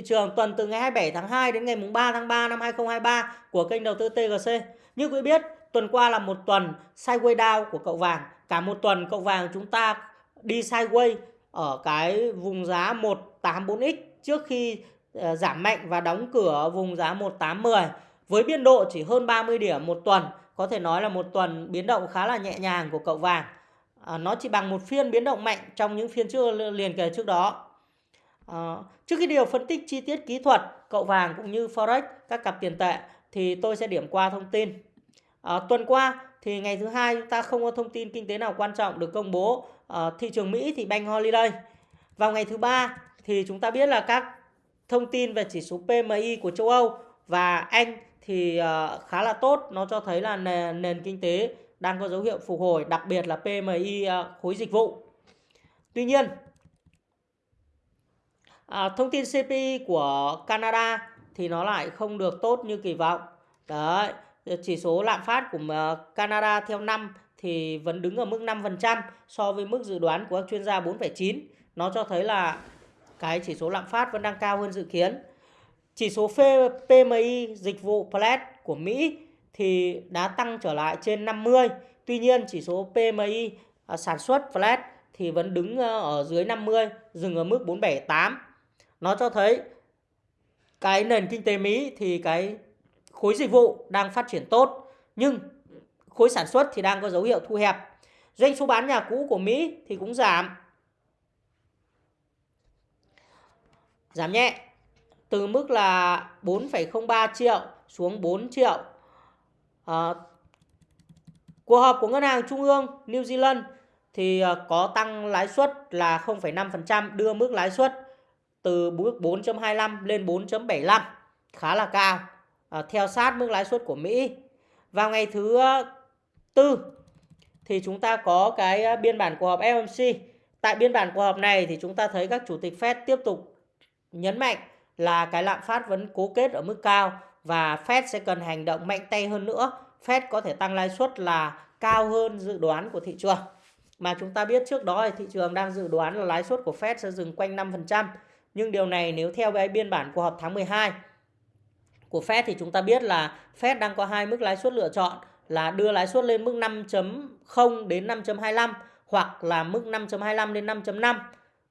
thị trường tuần từ ngày 27 tháng 2 đến ngày 3 tháng 3 năm 2023 của kênh đầu tư TGC. Như quý biết, tuần qua là một tuần sideways down của cậu vàng. Cả một tuần cậu vàng chúng ta đi sideways ở cái vùng giá 184X trước khi ờ, giảm mạnh và đóng cửa vùng giá 1810 với biên độ chỉ hơn 30 điểm một tuần. Có thể nói là một tuần biến động khá là nhẹ nhàng của cậu vàng. À, nó chỉ bằng một phiên biến động mạnh trong những phiên trước liền kề trước đó. À, trước khi điều phân tích chi tiết kỹ thuật cậu vàng cũng như forex các cặp tiền tệ thì tôi sẽ điểm qua thông tin. À, tuần qua thì ngày thứ hai chúng ta không có thông tin kinh tế nào quan trọng được công bố. À, thị trường Mỹ thì bank holiday. Vào ngày thứ ba thì chúng ta biết là các thông tin về chỉ số PMI của châu Âu và Anh thì uh, khá là tốt. Nó cho thấy là nền, nền kinh tế đang có dấu hiệu phục hồi, đặc biệt là PMI uh, khối dịch vụ. Tuy nhiên, À, thông tin CPI của Canada thì nó lại không được tốt như kỳ vọng. Đấy, chỉ số lạm phát của ờ, Canada theo năm thì vẫn đứng ở mức 5% so với mức dự đoán của các chuyên gia 4,9. Nó cho thấy là cái chỉ số lạm phát vẫn đang cao hơn dự kiến. Chỉ số PMI dịch vụ Plat của Mỹ thì đã tăng trở lại trên 50. Tuy nhiên chỉ số PMI ờ, sản xuất Flat thì vẫn đứng ờ, ở dưới 50, dừng ở mức 478 nó cho thấy cái nền kinh tế Mỹ thì cái khối dịch vụ đang phát triển tốt nhưng khối sản xuất thì đang có dấu hiệu thu hẹp. Doanh số bán nhà cũ của Mỹ thì cũng giảm. Giảm nhẹ từ mức là 4,03 triệu xuống 4 triệu. À, cuộc họp của Ngân hàng Trung ương New Zealand thì ờ, có tăng lãi suất là 0,5% đưa mức lãi suất từ mức 4.25 lên 4.75 khá là cao. À, theo sát mức lãi suất của Mỹ. Vào ngày thứ ờ, tư thì chúng ta có cái ờ, biên bản cuộc họp FOMC tại biên bản cuộc họp này thì chúng ta thấy các chủ tịch Fed tiếp tục nhấn mạnh là cái lạm phát vẫn cố kết ở mức cao và Fed sẽ cần hành động mạnh tay hơn nữa. Fed có thể tăng lãi suất là cao hơn dự đoán của thị trường. Mà chúng ta biết trước đó thì thị trường đang dự đoán là lãi suất của Fed sẽ dừng quanh 5% nhưng điều này nếu theo cái biên bản của họp tháng 12 của Fed thì chúng ta biết là Fed đang có hai mức lãi suất lựa chọn là đưa lãi suất lên mức 5.0 đến 5.25 hoặc là mức 5.25 đến 5.5.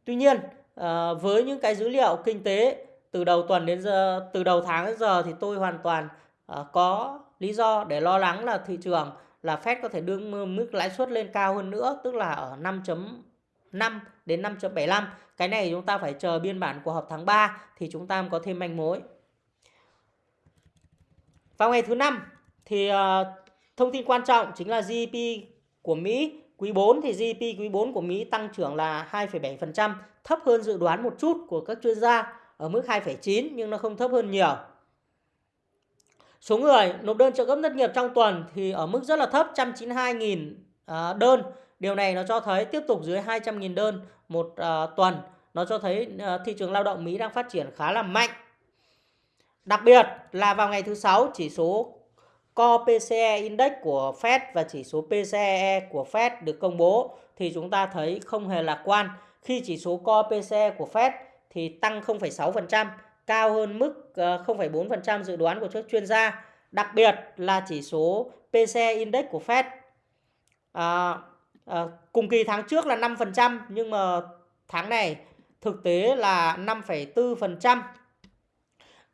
Tuy nhiên, ờ, với những cái dữ liệu kinh tế từ đầu tuần đến giờ từ đầu tháng đến giờ thì tôi hoàn toàn ờ, có lý do để lo lắng là thị trường là Fed có thể đưa mức lãi suất lên cao hơn nữa, tức là ở 5.5 đến 5.75. Cái này chúng ta phải chờ biên bản của họp tháng 3 thì chúng ta có thêm manh mối. Vào ngày thứ năm thì ờ, thông tin quan trọng chính là GDP của Mỹ quý 4 thì GDP quý 4 của Mỹ tăng trưởng là 2,7%, thấp hơn dự đoán một chút của các chuyên gia ở mức 2,9 nhưng nó không thấp hơn nhiều. Số người nộp đơn trợ cấp thất nghiệp trong tuần thì ở mức rất là thấp 192.000 ờ, đơn Điều này nó cho thấy tiếp tục dưới 200.000 đơn một uh, tuần. Nó cho thấy uh, thị trường lao động Mỹ đang phát triển khá là mạnh. Đặc biệt là vào ngày thứ sáu chỉ số Core PCE Index của Fed và chỉ số PCE của Fed được công bố thì chúng ta thấy không hề lạc quan. Khi chỉ số Core PCE của Fed thì tăng 0,6%, cao hơn mức ờ, 0,4% dự đoán của các chuyên gia. Đặc biệt là chỉ số PCE Index của Fed à, À, cùng kỳ tháng trước là 5% nhưng mà tháng này thực tế là 5,4%. À,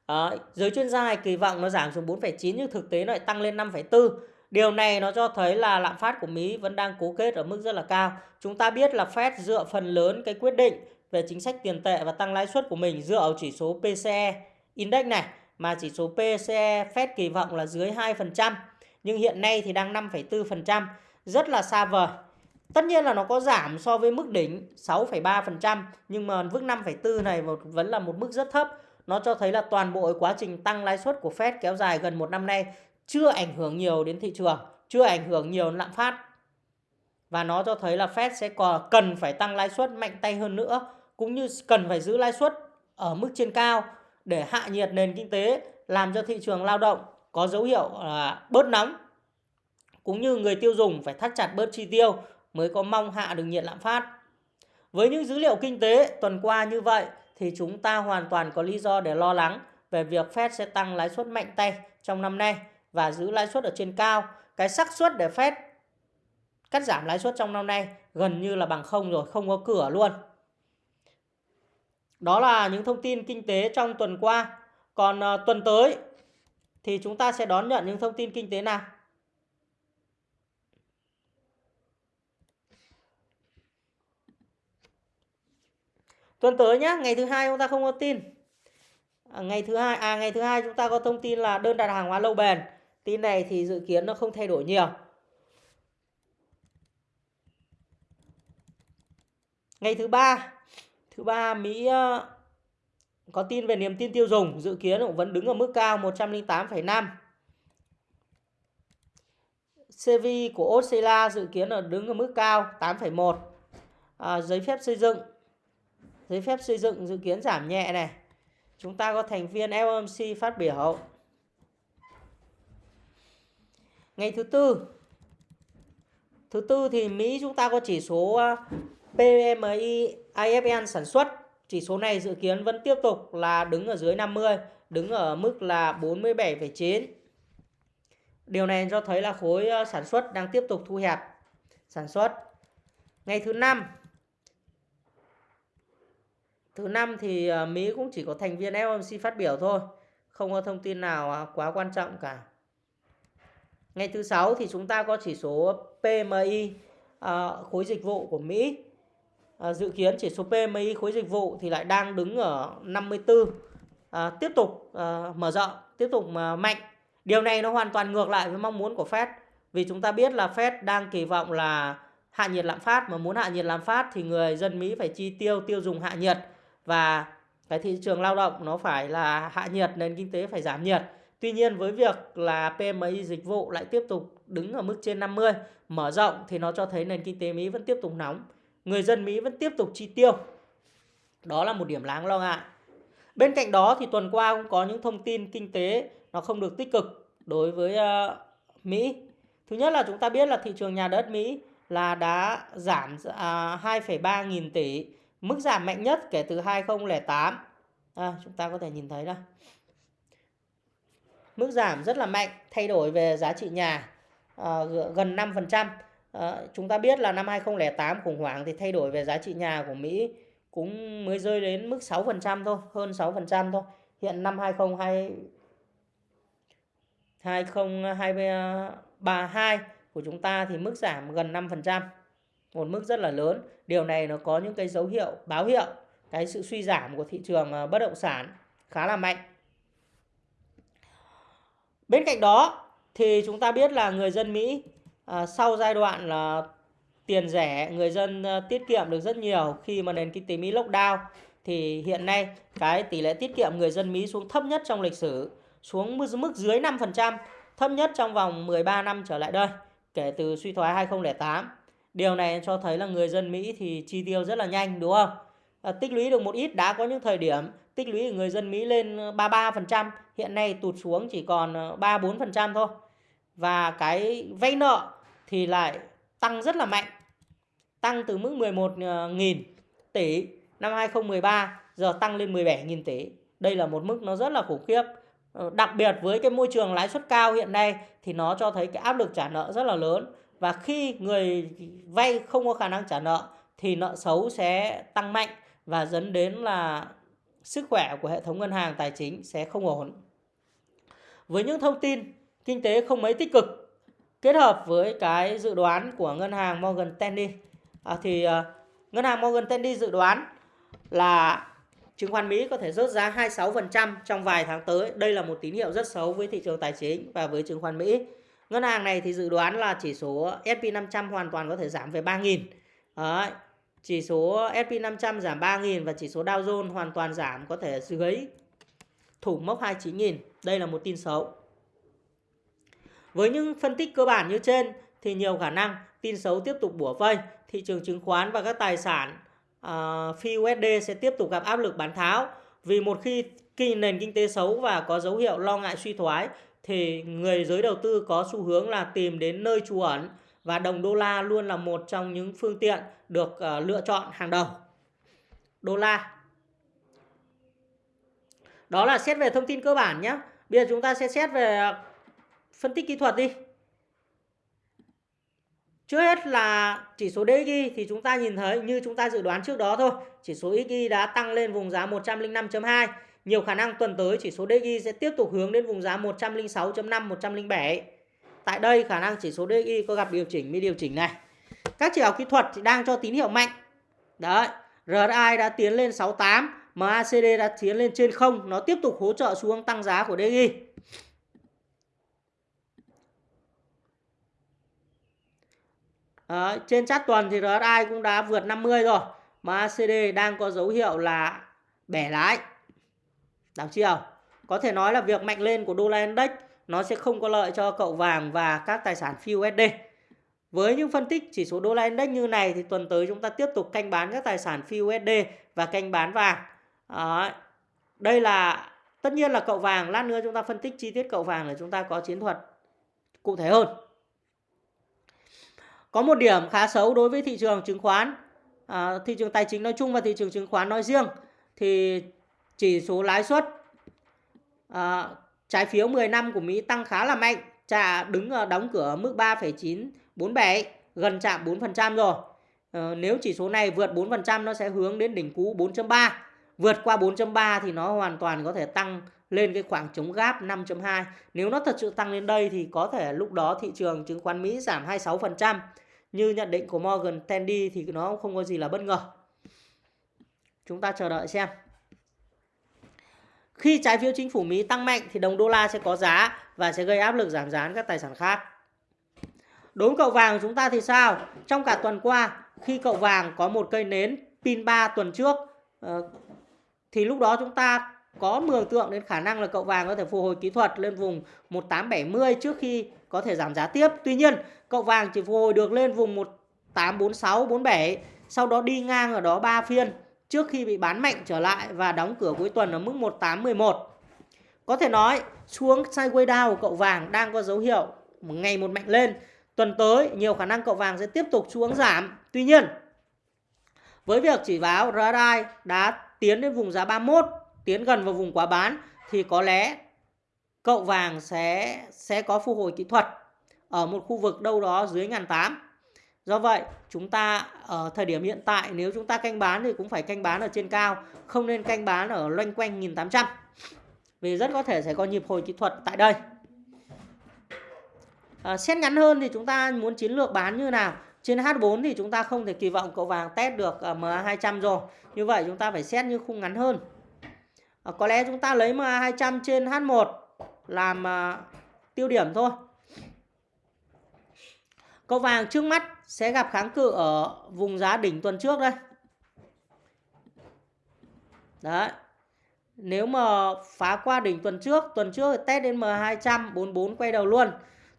ờ, giới chuyên gia kỳ vọng nó giảm xuống 4,9 nhưng thực tế nó lại tăng lên 5,4. Điều này nó cho thấy là lạm phát của Mỹ vẫn đang cố kết ở mức rất là cao. Chúng ta biết là Fed dựa phần lớn cái quyết định về chính sách tiền tệ và tăng lãi suất của mình dựa vào chỉ số PCE index này mà chỉ số PCE Fed kỳ vọng là dưới 2%, nhưng hiện nay thì đang 5,4%, rất là xa vời. Tất nhiên là nó có giảm so với mức đỉnh 6,3% nhưng mà mức 5,4 này vẫn là một mức rất thấp. Nó cho thấy là toàn bộ quá trình tăng lãi suất của Fed kéo dài gần một năm nay chưa ảnh hưởng nhiều đến thị trường, chưa ảnh hưởng nhiều đến lạm phát. Và nó cho thấy là Fed sẽ còn cần phải tăng lãi suất mạnh tay hơn nữa cũng như cần phải giữ lãi suất ở mức trên cao để hạ nhiệt nền kinh tế làm cho thị trường lao động có dấu hiệu là bớt nóng cũng như người tiêu dùng phải thắt chặt bớt chi tiêu mới có mong hạ được nhiệt lạm phát. Với những dữ liệu kinh tế tuần qua như vậy thì chúng ta hoàn toàn có lý do để lo lắng về việc Fed sẽ tăng lãi suất mạnh tay trong năm nay và giữ lãi suất ở trên cao. Cái xác suất để Fed cắt giảm lãi suất trong năm nay gần như là bằng không rồi, không có cửa luôn. Đó là những thông tin kinh tế trong tuần qua. Còn ờ, tuần tới thì chúng ta sẽ đón nhận những thông tin kinh tế nào? Tuần tới nhá, ngày thứ hai chúng ta không có tin. À, ngày thứ hai à ngày thứ hai chúng ta có thông tin là đơn đặt hàng hóa lâu bền. Tin này thì dự kiến nó không thay đổi nhiều. Ngày thứ ba, thứ ba Mỹ ờ, có tin về niềm tin tiêu dùng, dự kiến cũng vẫn đứng ở mức cao 108,5. CV của Australia dự kiến là đứng ở mức cao 8,1. À, giấy phép xây dựng giấy phép xây dựng dự kiến giảm nhẹ này. Chúng ta có thành viên FOMC phát biểu. Ngày thứ tư Thứ tư thì Mỹ chúng ta có chỉ số à, PMI IFN sản xuất. Chỉ số này dự kiến vẫn tiếp tục là đứng ở dưới 50, đứng ở mức là 47,9. Điều này cho thấy là khối à, sản xuất đang tiếp tục thu hẹp sản xuất. Ngày thứ năm Thứ năm thì ờ, Mỹ cũng chỉ có thành viên FOMC phát biểu thôi, không có thông tin nào à, quá quan trọng cả. Ngày thứ sáu thì chúng ta có chỉ số PMI ờ, khối dịch vụ của Mỹ. À, dự kiến chỉ số PMI khối dịch vụ thì lại đang đứng ở 54 à, tiếp tục à, mở rộng tiếp tục mà mạnh. Điều này nó hoàn toàn ngược lại với mong muốn của Fed vì chúng ta biết là Fed đang kỳ vọng là hạ nhiệt lạm phát mà muốn hạ nhiệt lạm phát thì người dân Mỹ phải chi tiêu tiêu dùng hạ nhiệt và cái thị trường lao động nó phải là hạ nhiệt nền kinh tế phải giảm nhiệt Tuy nhiên với việc là PMI dịch vụ lại tiếp tục đứng ở mức trên 50 mở rộng thì nó cho thấy nền kinh tế Mỹ vẫn tiếp tục nóng người dân Mỹ vẫn tiếp tục chi tiêu. Đó là một điểm đáng lo ngại. Bên cạnh đó thì tuần qua cũng có những thông tin kinh tế nó không được tích cực đối với uh, Mỹ. Thứ nhất là chúng ta biết là thị trường nhà đất Mỹ là đã giảm à, uh, 2,3 nghìn tỷ, mức giảm mạnh nhất kể từ 2008. À, chúng ta có thể nhìn thấy đây. Mức giảm rất là mạnh, thay đổi về giá trị nhà à, gần 5%. À, chúng ta biết là năm 2008 khủng hoảng thì thay đổi về giá trị nhà của Mỹ cũng mới rơi đến mức 6% thôi, hơn 6% thôi. Hiện năm 2020 2023 của chúng ta thì mức giảm gần 5%. Một mức rất là lớn. Điều này nó có những cái dấu hiệu báo hiệu cái sự suy giảm của thị trường ờ, bất động sản khá là mạnh. Bên cạnh đó thì chúng ta biết là người dân Mỹ à, sau giai đoạn là tiền rẻ người dân à, tiết kiệm được rất nhiều khi mà nền kinh tế Mỹ lockdown thì hiện nay cái tỷ lệ tiết kiệm người dân Mỹ xuống thấp nhất trong lịch sử xuống mức dưới 5% thấp nhất trong vòng 13 năm trở lại đây kể từ suy thoái 2008 điều này cho thấy là người dân Mỹ thì chi tiêu rất là nhanh đúng không à, tích lũy được một ít đã có những thời điểm tích lũy của người dân Mỹ lên ờ, 33% hiện nay tụt xuống chỉ còn ờ, 3-4% thôi và cái vay nợ thì lại tăng rất là mạnh. Tăng từ mức 11.000 ờ, tỷ năm 2013 giờ tăng lên 17.000 tỷ. Đây là một mức nó rất là khủng khiếp. Đặc biệt với cái môi trường lãi suất cao hiện nay thì nó cho thấy cái áp lực trả nợ rất là lớn. Và khi người vay không có khả năng trả nợ thì nợ xấu sẽ tăng mạnh và dẫn đến là sức khỏe của hệ thống ngân hàng tài chính sẽ không ổn. Với những thông tin kinh tế không mấy tích cực kết hợp với cái dự đoán của ngân hàng Morgan Stanley à, thì uh, ngân hàng Morgan Stanley dự đoán là chứng khoán Mỹ có thể rớt giá 26% trong vài tháng tới. Đây là một tín hiệu rất xấu với thị trường tài chính và với chứng khoán Mỹ. Ngân hàng này thì dự đoán là chỉ số S&P 500 hoàn toàn có thể giảm về 3.000. Đấy. Chỉ số S&P 500 giảm 3.000 và chỉ số Dow Jones hoàn toàn giảm có thể dưới thủ mốc 29.000. Đây là một tin xấu. Với những phân tích cơ bản như trên thì nhiều khả năng tin xấu tiếp tục bủa vây, thị trường chứng khoán và các tài sản uh, phi USD sẽ tiếp tục gặp áp lực bán tháo. Vì một khi nền kinh tế xấu và có dấu hiệu lo ngại suy thoái thì người giới đầu tư có xu hướng là tìm đến nơi trú ẩn và đồng đô la luôn là một trong những phương tiện được uh, lựa chọn hàng đầu. Đô la Đó là xét về thông tin cơ bản nhé. Bây giờ chúng ta sẽ xét về ờ, phân tích kỹ thuật đi. Trước hết là chỉ số DXY thì chúng ta nhìn thấy như chúng ta dự đoán trước đó thôi. Chỉ số XY đã tăng lên vùng giá 105.2. Nhiều khả năng tuần tới chỉ số DXY sẽ tiếp tục hướng đến vùng giá 106.5, 107. Tại đây khả năng chỉ số DXY có gặp điều chỉnh mới điều chỉnh này. Các chỉ báo kỹ thuật thì đang cho tín hiệu mạnh. Đấy, RSI đã tiến lên 68, MACD đã tiến lên trên không, nó tiếp tục hỗ trợ xuống tăng giá của DXY. Đấy, trên chart tuần thì RSI cũng đã vượt 50 rồi. MACD đang có dấu hiệu là bẻ lái. Đọc chưa? Có thể nói là việc mạnh lên của đô la index nó sẽ không có lợi cho cậu vàng và các tài sản phi USD. Với những phân tích chỉ số đô la index như này thì tuần tới chúng ta tiếp tục canh bán các tài sản phi USD và canh bán vàng. À, Đây là tất nhiên là cậu vàng, lát nữa chúng ta phân tích chi tiết cậu vàng để chúng ta có chiến thuật cụ thể hơn. Có một điểm khá xấu đối với thị trường chứng khoán, à, thị trường tài chính nói chung và thị trường chứng khoán nói riêng thì chỉ số lãi suất à, trái phiếu 10 năm của Mỹ tăng khá là mạnh, trả đứng ở đóng cửa ở mức 3,947, gần chạm 4% rồi. À, nếu chỉ số này vượt 4% nó sẽ hướng đến đỉnh cũ 4.3. Vượt qua 4.3 thì nó hoàn toàn có thể tăng lên cái khoảng chống gáp 5.2. Nếu nó thật sự tăng lên đây thì có thể lúc đó thị trường chứng khoán Mỹ giảm 26% như nhận định của Morgan Stanley thì nó không có gì là bất ngờ. Chúng ta chờ đợi xem. Khi trái phiếu chính phủ Mỹ tăng mạnh thì đồng đô la sẽ có giá và sẽ gây áp lực giảm giá các tài sản khác. Đối với cậu vàng chúng ta thì sao? Trong cả tuần qua khi cậu vàng có một cây nến pin 3 tuần trước ờ, thì lúc đó chúng ta có mường tượng đến khả năng là cậu vàng có thể phục hồi kỹ thuật lên vùng 1870 trước khi có thể giảm giá tiếp. Tuy nhiên, cậu vàng chỉ phục hồi được lên vùng 1846 47, sau đó đi ngang ở đó 3 phiên trước khi bị bán mạnh trở lại và đóng cửa cuối tuần ở mức 1811. Có thể nói, xuống sideways down của cậu vàng đang có dấu hiệu ngày một mạnh lên. Tuần tới, nhiều khả năng cậu vàng sẽ tiếp tục xuống giảm. Tuy nhiên, với việc chỉ báo RSI đã tiến đến vùng giá 31 tiến gần vào vùng quá bán thì có lẽ cậu vàng sẽ sẽ có phục hồi kỹ thuật ở một khu vực đâu đó dưới ngàn tám. Do vậy, chúng ta ở thời điểm hiện tại nếu chúng ta canh bán thì cũng phải canh bán ở trên cao, không nên canh bán ở loanh quanh 1800. Vì rất có thể sẽ có nhịp hồi kỹ thuật tại đây. À, xét ngắn hơn thì chúng ta muốn chiến lược bán như nào? Trên H4 thì chúng ta không thể kỳ vọng cậu vàng test được ờ, MA200 rồi. Như vậy chúng ta phải xét như khung ngắn hơn. À, có lẽ chúng ta lấy MA200 trên H1 làm à, tiêu điểm thôi. Cậu vàng trước mắt sẽ gặp kháng cự ở vùng giá đỉnh tuần trước đây. Đấy. Nếu mà phá qua đỉnh tuần trước, tuần trước test đến M200 44 quay đầu luôn.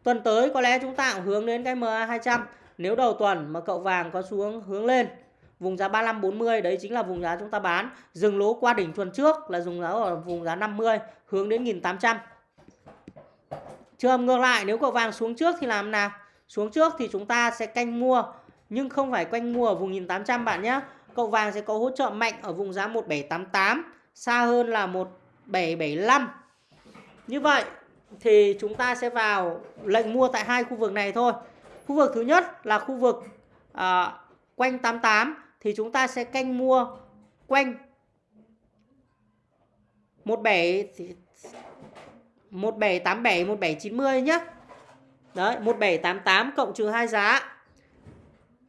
Tuần tới có lẽ chúng ta cũng hướng đến cái MA200. Nếu đầu tuần mà cậu vàng có xuống hướng lên vùng giá 35 40 đấy chính là vùng giá chúng ta bán dừng lỗ qua đỉnh tuần trước là dùng giá ở vùng giá 50 hướng đến 1800 trường ngược lại nếu cậu vàng xuống trước thì làm nào xuống trước thì chúng ta sẽ canh mua nhưng không phải canh mua ở vùng 1800 bạn nhé. Cậu vàng sẽ có hỗ trợ mạnh ở vùng giá 1788 xa hơn là 1775 như vậy thì chúng ta sẽ vào lệnh mua tại hai khu vực này thôi. Khu vực thứ nhất là khu vực à, quanh 88 thì chúng ta sẽ canh mua quanh 17 1787 1790 nhé. Đấy, 1788 cộng trừ 2 giá.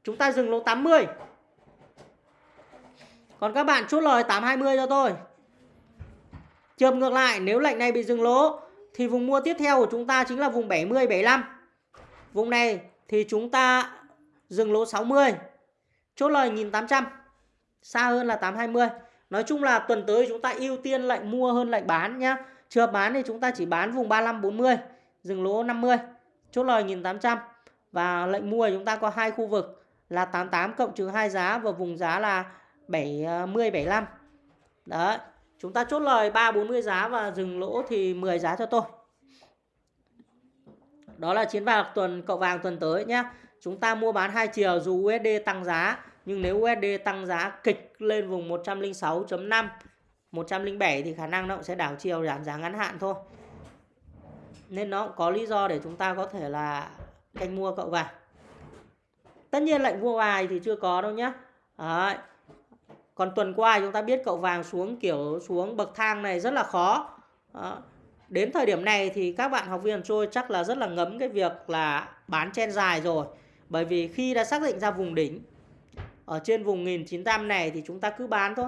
Chúng ta dừng lỗ 80. Còn các bạn chốt lời 820 cho tôi. Trường ngược lại, nếu lệnh này bị dừng lỗ thì vùng mua tiếp theo của chúng ta chính là vùng 70 75. Vùng này thì chúng ta dừng lỗ 60. Chốt lời 1800. Xa hơn là 820. Nói chung là tuần tới chúng ta ưu tiên lệnh mua hơn lệnh bán nhá. Chưa bán thì chúng ta chỉ bán vùng 35 40, dừng lỗ 50. Chốt lời 1800 và lệnh mua chúng ta có hai khu vực là 88 cộng trừ hai giá và vùng giá là 70 75. Ờ, Đấy, chúng ta chốt lời 3 40 giá và dừng lỗ thì 10 giá cho tôi. Đó là chiến vào tuần cậu vàng tuần tới nhé. Chúng ta mua bán hai chiều dù USD tăng giá nhưng nếu USD tăng giá kịch lên vùng 106.5 107 thì khả năng nó cũng sẽ đảo chiều giảm giá ngắn hạn thôi. Nên nó cũng có lý do để chúng ta có thể là canh mua cậu vàng. Tất nhiên lệnh mua bài thì chưa có đâu nhé. Đấy. Còn tuần qua chúng ta biết cậu vàng xuống kiểu xuống bậc thang này rất là khó. Đấy. Đến thời điểm này thì các bạn học viên trôi chắc là rất là ngấm cái việc là bán chen dài rồi. Bởi vì khi đã xác định ra vùng đỉnh ở trên vùng 1900 này thì chúng ta cứ bán thôi.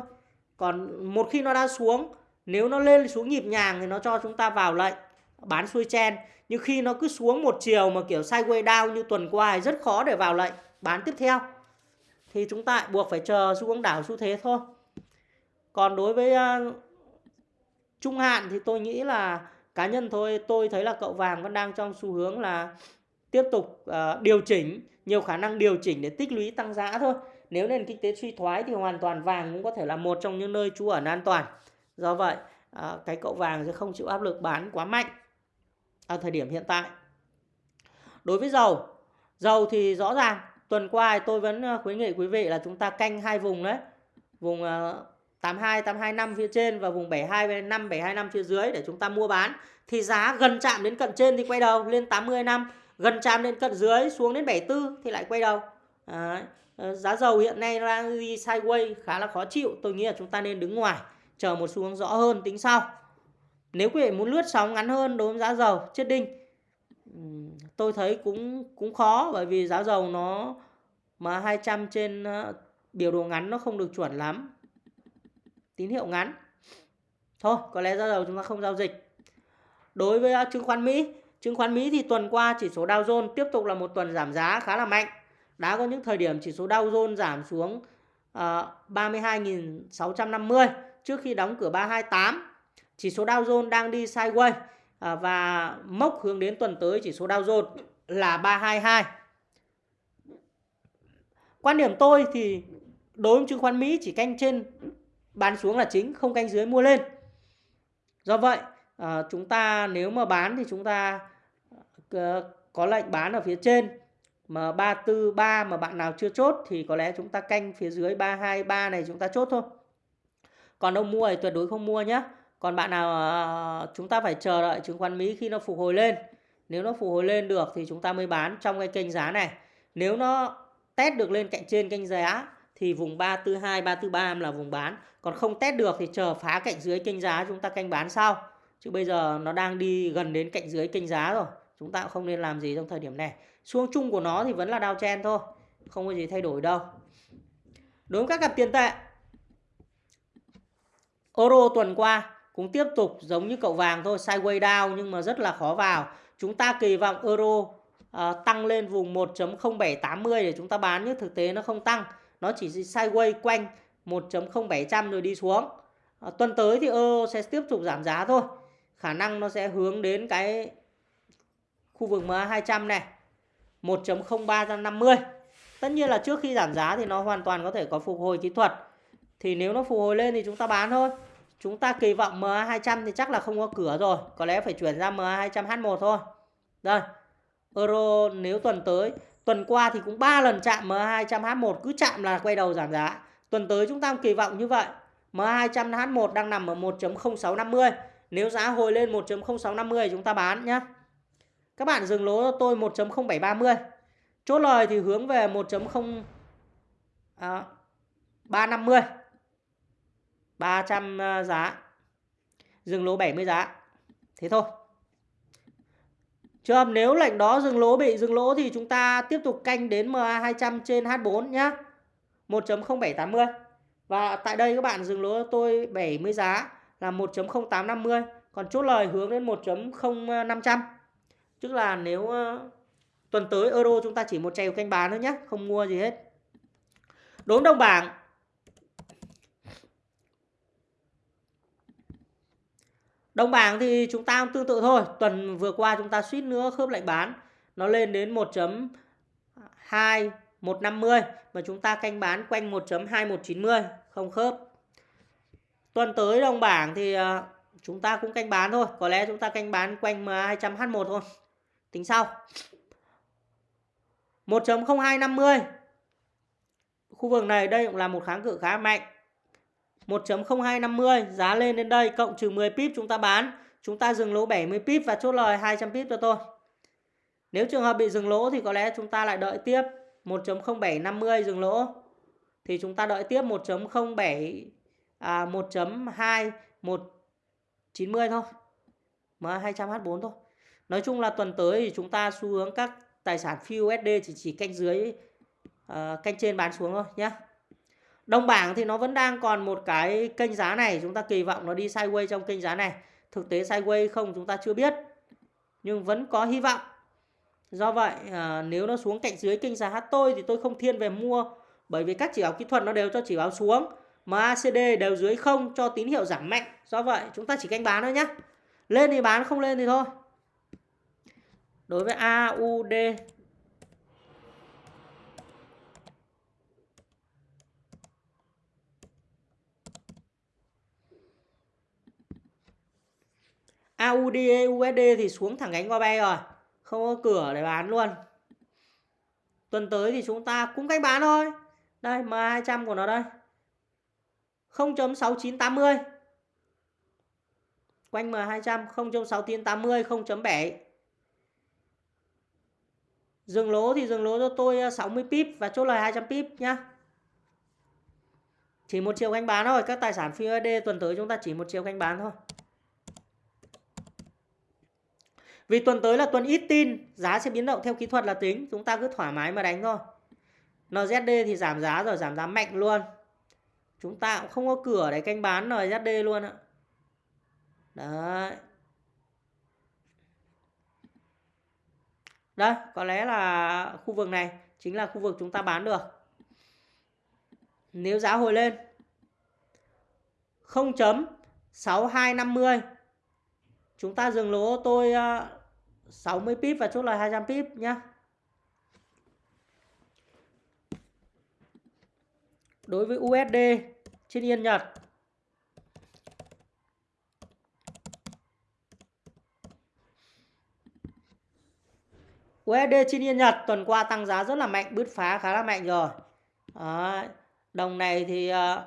Còn một khi nó đã xuống, nếu nó lên xuống nhịp nhàng thì nó cho chúng ta vào lệnh bán xuôi chen. Nhưng khi nó cứ xuống một chiều mà kiểu sideways down như tuần qua thì rất khó để vào lệnh bán tiếp theo. Thì chúng ta buộc phải chờ xu hướng đảo xu thế thôi. Còn đối với uh, trung hạn thì tôi nghĩ là cá nhân thôi tôi thấy là cậu vàng vẫn đang trong xu hướng là tiếp tục uh, điều chỉnh nhiều khả năng điều chỉnh để tích lũy tăng giá thôi nếu nền kinh tế suy thoái thì hoàn toàn vàng cũng có thể là một trong những nơi trú ẩn an toàn do vậy uh, cái cậu vàng sẽ không chịu áp lực bán quá mạnh ở thời điểm hiện tại. Đối với dầu dầu thì rõ ràng, tuần qua tôi vẫn ờ, khuyến nghị quý vị là chúng ta canh hai vùng đấy, vùng ờ, 82 825 phía trên và vùng 725 725 phía dưới để chúng ta mua bán. Thì giá gần chạm đến cận trên thì quay đầu lên 80 năm, gần chạm đến cận dưới xuống đến 74 thì lại quay đầu. Đấy. Ờ, giá dầu hiện nay đang đi sideways, khá là khó chịu, tôi nghĩ là chúng ta nên đứng ngoài, chờ một xu hướng rõ hơn tính sau nếu quý vị muốn lướt sóng ngắn hơn đối với giá dầu chết đinh tôi thấy cũng cũng khó bởi vì giá dầu nó mà 200 trên ờ, biểu đồ ngắn nó không được chuẩn lắm. Tín hiệu ngắn. Thôi có lẽ giá dầu chúng ta không giao dịch. Đối với ờ, chứng khoán Mỹ chứng khoán Mỹ thì tuần qua chỉ số Dow Jones tiếp tục là một tuần giảm giá khá là mạnh. Đã có những thời điểm chỉ số Dow Jones giảm xuống ờ, uh, 32.650 trước khi đóng cửa 328. Chỉ số Dow Jones đang đi sideways à, và mốc hướng đến tuần tới chỉ số Dow Jones là 322. Quan điểm tôi thì đối với chứng khoán Mỹ chỉ canh trên bán xuống là chính, không canh dưới mua lên. Do vậy, à, chúng ta nếu mà bán thì chúng ta à, có lệnh bán ở phía trên mà 343 mà bạn nào chưa chốt thì có lẽ chúng ta canh phía dưới 323 này chúng ta chốt thôi. Còn ông mua thì tuyệt đối không mua nhé. Còn bạn nào ờ, chúng ta phải chờ đợi chứng khoán Mỹ khi nó phục hồi lên. Nếu nó phục hồi lên được thì chúng ta mới bán trong cái kênh giá này. Nếu nó test được lên cạnh trên kênh giá thì vùng 342, 343 là vùng bán. Còn không test được thì chờ phá cạnh dưới kênh giá chúng ta canh bán sau. Chứ bây giờ nó đang đi gần đến cạnh dưới kênh giá rồi. Chúng ta cũng không nên làm gì trong thời điểm này. Xuống chung của nó thì vẫn là downtrend thôi. Không có gì thay đổi đâu. Đối với các cặp tiền tệ. Euro tuần qua cũng tiếp tục giống như cậu vàng thôi. Sideways down nhưng mà rất là khó vào. Chúng ta kỳ vọng euro à, tăng lên vùng 1.0780 để chúng ta bán nhưng thực tế nó không tăng. Nó chỉ sideways quanh 1.0700 rồi đi xuống. à, tuần tới thì euro sẽ tiếp tục giảm giá thôi. Khả năng nó sẽ hướng đến cái khu vực MA200 này 1.0350 Tất nhiên là trước khi giảm giá thì nó hoàn toàn có thể có phục hồi kỹ thuật Thì nếu nó phục hồi lên thì chúng ta bán thôi Chúng ta kỳ vọng MA200 thì chắc là không có cửa rồi. Có lẽ phải chuyển ra MA200H1 thôi. Đây. Euro nếu tuần tới Tuần qua thì cũng 3 lần chạm MA200H1 Cứ chạm là quay đầu giảm giá. Tuần tới chúng ta kỳ vọng như vậy. MA200H1 đang nằm ở 1.0650 Nếu giá hồi lên 1.0650 chúng ta bán nhé các bạn dừng lỗ cho tôi 1.0730. Chốt lời thì hướng về 1.0 à, 350. 300 ờ, giá. Dừng lỗ 70 giá. Thế thôi. Trường nếu lệnh đó dừng lỗ bị dừng lỗ thì chúng ta tiếp tục canh đến MA200 trên H4 nhá. 1.0780. Và tại đây các bạn dừng lỗ tôi 70 giá là 1.0850. Còn chốt lời hướng đến 1.0500. Tức là nếu uh, tuần tới euro chúng ta chỉ một trèo canh bán thôi nhé, không mua gì hết. Đốm đồng bảng Đồng bảng thì chúng ta cũng tương tự thôi. Tuần vừa qua chúng ta suýt nữa khớp lệnh bán. Nó lên đến 1.2 150 và chúng ta canh bán quanh 1.2190 không khớp. Tuần tới đồng bảng thì à, chúng ta cũng canh bán thôi. Có lẽ chúng ta canh bán quanh 200H1 thôi tính sau 1.0250 khu vực này đây cũng là một kháng cự khá mạnh 1.0250 giá lên đến đây cộng trừ 10 pip chúng ta bán. Chúng ta dừng lỗ 70 pip và chốt lời 200 pip cho tôi. Nếu trường hợp bị dừng lỗ thì có lẽ chúng ta lại đợi tiếp 1.0750 dừng lỗ. Thì chúng ta đợi tiếp 1.07 à 1.2 190 thôi. mà 200 H4 thôi. Nói chung là tuần tới thì chúng ta xu hướng các tài sản phi USD chỉ chỉ canh dưới uh, canh trên bán xuống thôi nhé. Đồng bảng thì nó vẫn đang còn một cái kênh giá này, chúng ta kỳ vọng nó đi sideways trong kênh giá này. Thực tế sideways không chúng ta chưa biết. Nhưng vẫn có hy vọng. Do vậy à, nếu nó xuống cạnh dưới kênh giá tôi thì tôi không thiên về mua bởi vì các chỉ báo kỹ thuật nó đều cho chỉ báo xuống mà ACD đều dưới không cho tín hiệu giảm mạnh. Do vậy chúng ta chỉ canh bán thôi nhé. Lên thì bán không lên thì thôi. Đối với AUD AUD USD thì xuống thẳng cánh qua bay rồi. Không có cửa để bán luôn. Tuần tới thì chúng ta cũng cách bán thôi. Đây M200 của nó đây. 0.6980 quanh M200 0.6980 0.7 dừng lỗ thì dừng lỗ cho tôi à, 60 pip và chốt lời 200 pip nhá. Chỉ một chiều canh bán thôi. Các tài sản phi USD tuần tới chúng ta chỉ một chiều canh bán thôi. Vì tuần tới là tuần ít tin, giá sẽ biến động theo kỹ thuật là tính, chúng ta cứ thoải mái mà đánh thôi. NZD thì giảm giá rồi, giảm giá mạnh luôn. Chúng ta cũng không có cửa để canh bán NZD luôn ạ. Đấy. Đây, có lẽ là khu vực này chính là khu vực chúng ta bán được. Nếu giá hồi lên 0.6250 chúng ta dừng lỗ tôi ờ, 60 pip và chốt lời 200 pip nhá. Đối với USD trên Yên Nhật USD trên Yên Nhật tuần qua tăng giá rất là mạnh, bứt phá khá là mạnh rồi. Đó. Đồng này thì ờ,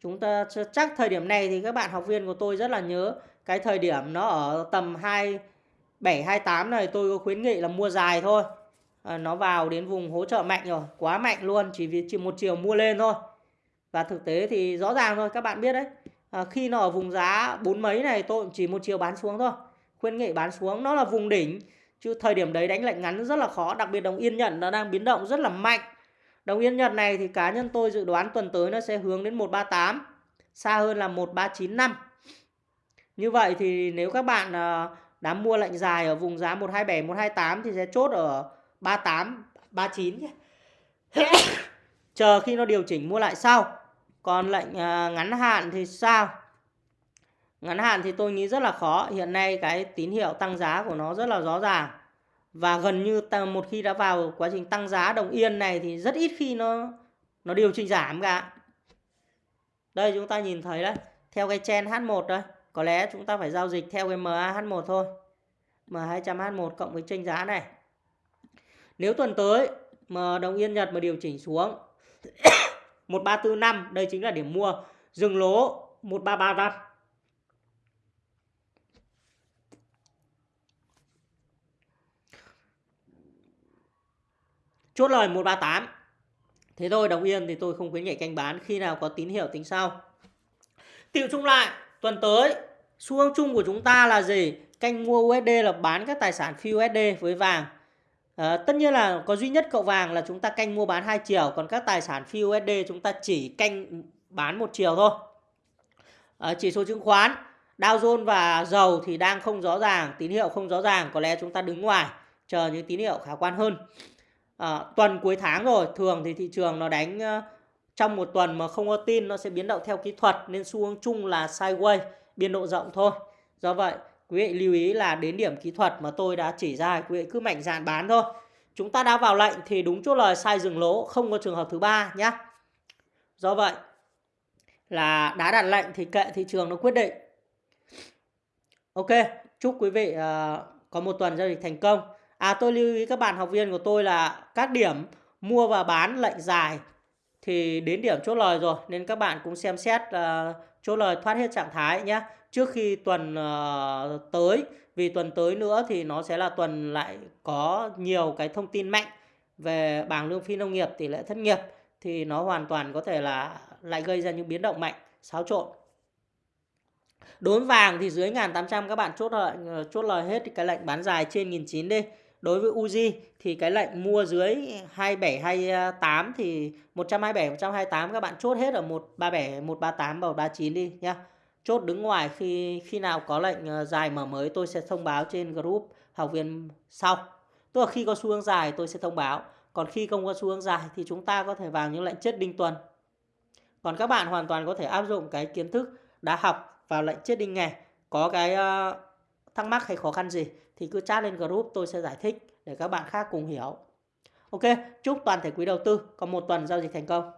chúng ta chắc thời điểm này thì các bạn học viên của tôi rất là nhớ cái thời điểm nó ở tầm 2 728 này tôi có khuyến nghị là mua dài thôi. À, nó vào đến vùng hỗ trợ mạnh rồi quá mạnh luôn chỉ vì chỉ một chiều mua lên thôi. Và thực tế thì rõ ràng thôi các bạn biết đấy. À, khi nó ở vùng giá bốn mấy này tôi chỉ một chiều bán xuống thôi. Khuyến nghị bán xuống nó là vùng đỉnh. Chứ thời điểm đấy đánh lệnh ngắn rất là khó đặc biệt đồng yên nhận nó đang biến động rất là mạnh. Đồng yên nhật này thì cá nhân tôi dự đoán tuần tới nó sẽ hướng đến 138 xa hơn là 1395 như vậy thì nếu các bạn uh, đám mua lệnh dài ở vùng giá 127 128 thì sẽ chốt ở 38 39 nhé. Chờ khi nó điều chỉnh mua lại sau. Còn lệnh à, ngắn hạn thì sao? Ngắn hạn thì tôi nghĩ rất là khó. Hiện nay cái tín hiệu tăng giá của nó rất là rõ ràng. Và gần như một khi đã vào quá trình tăng giá đồng yên này thì rất ít khi nó nó điều chỉnh giảm cả. Đây chúng ta nhìn thấy đấy. Theo cái chen H1 đây. Có lẽ chúng ta phải giao dịch theo cái MAH1 thôi. M200H1 cộng với tranh giá này. Nếu tuần tới mà đồng yên Nhật mà điều chỉnh xuống 1345, đây chính là điểm mua. Dừng lỗ 1335. Chốt lời 138. Thế thôi đồng yên thì tôi không khuyến nghị canh bán khi nào có tín hiệu tính sau. tiểu chung lại, tuần tới xu hướng chung của chúng ta là gì? Canh mua USD là bán các tài sản phi USD với vàng. À, tất nhiên là có duy nhất cậu vàng là chúng ta canh mua bán hai chiều, còn các tài sản phi USD chúng ta chỉ canh bán một chiều thôi. À, chỉ số chứng khoán, Dow Jones và dầu thì đang không rõ ràng, tín hiệu không rõ ràng, có lẽ chúng ta đứng ngoài chờ những tín hiệu khả quan hơn. À, tuần cuối tháng rồi, thường thì thị trường nó đánh uh, trong một tuần mà không có tin nó sẽ biến động theo kỹ thuật nên xu hướng chung là sideways biên độ rộng thôi. Do vậy, quý vị lưu ý là đến điểm kỹ thuật mà tôi đã chỉ ra, quý vị cứ mạnh dạn bán thôi. Chúng ta đã vào lệnh thì đúng chốt lời sai dừng lỗ, không có trường hợp thứ ba nhé. Do vậy là đã đặt lệnh thì kệ thị trường nó quyết định. Ok, chúc quý vị uh, có một tuần giao dịch thành công. À tôi lưu ý các bạn học viên của tôi là các điểm mua và bán lệnh dài thì đến điểm chốt lời rồi nên các bạn cũng xem xét uh, chốt lời thoát hết trạng thái nhé trước khi tuần uh, tới vì tuần tới nữa thì nó sẽ là tuần lại có nhiều cái thông tin mạnh về bảng lương phi nông nghiệp tỷ lệ thất nghiệp thì nó hoàn toàn có thể là lại gây ra những biến động mạnh xáo trộn. Đốn vàng thì dưới 1800 các bạn chốt lời ờ, chốt lời hết cái lệnh bán dài trên 1900 đi đối với Uzi thì cái lệnh mua dưới 27 28 thì 127 128 các bạn chốt hết ở 137 138 và 139 đi nhá. Chốt đứng ngoài khi khi nào có lệnh ờ, dài mở mới tôi sẽ thông báo trên group học viên sau. Tức là khi có xu hướng dài tôi sẽ thông báo. Còn khi không có xu hướng dài thì chúng ta có thể vào những lệnh chết đinh tuần. Còn các bạn hoàn toàn có thể áp dụng cái kiến thức đã học vào lệnh chết đinh ngày. Có cái uh, thắc mắc hay khó khăn gì thì cứ chat lên group tôi sẽ giải thích để các bạn khác cùng hiểu. Ok, chúc toàn thể quý đầu tư có một tuần giao dịch thành công.